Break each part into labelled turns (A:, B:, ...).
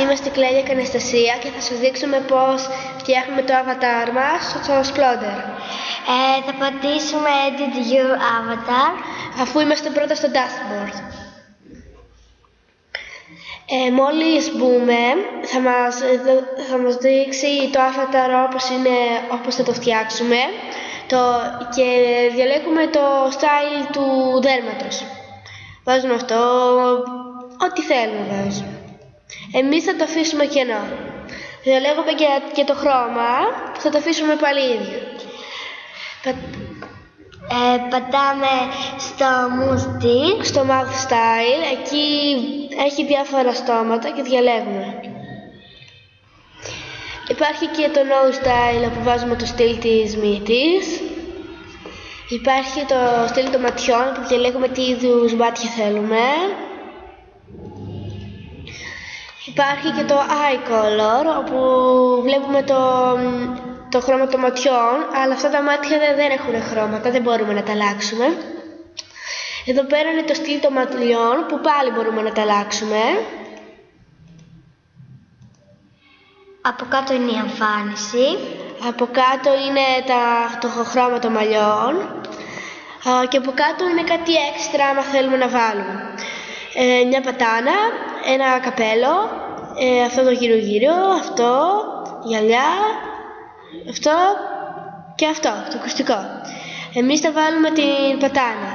A: Είμαστε η Κλέλια και Αναστασία και θα σας δείξουμε πώς φτιάχνουμε το avatar μας στο Sploder.
B: Ε, θα πατήσουμε Edit Your Avatar.
A: Αφού είμαστε πρώτα στο dashboard. Ε, μόλις μπούμε θα μας, θα μας δείξει το avatar όπως, είναι, όπως θα το φτιάξουμε το, και διαλέγουμε το style του δέρματος. Βάζουμε αυτό, ό,τι θέλουμε βάζουμε. Εμείς θα το αφήσουμε κενό. Διαλέγουμε και, και το χρώμα, θα το αφήσουμε πάλι ίδιο.
B: Ε, πατάμε στο Mood
A: Στο Mouth Style, εκεί έχει διάφορα στόματα και διαλέγουμε. Υπάρχει και το Nose Style που βάζουμε το στυλ της μύτης. Υπάρχει το στυλ των ματιών που διαλέγουμε τι είδους μάτια θέλουμε. Υπάρχει και το eye color όπου βλέπουμε το, το χρώμα των ματιών αλλά αυτά τα μάτια δεν, έχουν χρώματα, δεν μπορούμε να τα αλλάξουμε. Εδώ πέρα είναι το στυλ των ματιών που πάλι μπορούμε να τα αλλάξουμε.
B: Από κάτω είναι η εμφάνιση.
A: Από κάτω είναι τα, το χρώμα των μαλλιών. και από κάτω είναι κάτι έξτρα άμα θέλουμε να βάλουμε. Ε, μια πατάνα, ένα καπέλο, ε, αυτό το γύρω γύρω, αυτό, γυαλιά, αυτό και αυτό, το ακουστικό. Εμείς θα βάλουμε την πατάνα.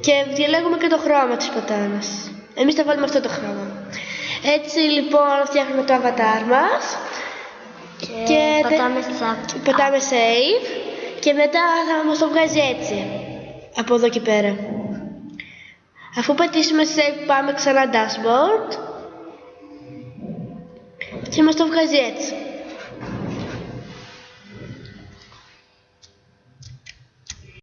A: Και διαλέγουμε και το χρώμα της πατάνας. Εμείς θα βάλουμε αυτό το χρώμα. Έτσι λοιπόν φτιάχνουμε το avatar μας.
B: Και, και πατάμε,
A: πατάμε save. Και μετά θα μας το βγάζει έτσι. Από εδώ και πέρα. Αφού πατήσουμε save πάμε ξανά dashboard και μας το βγάζει έτσι.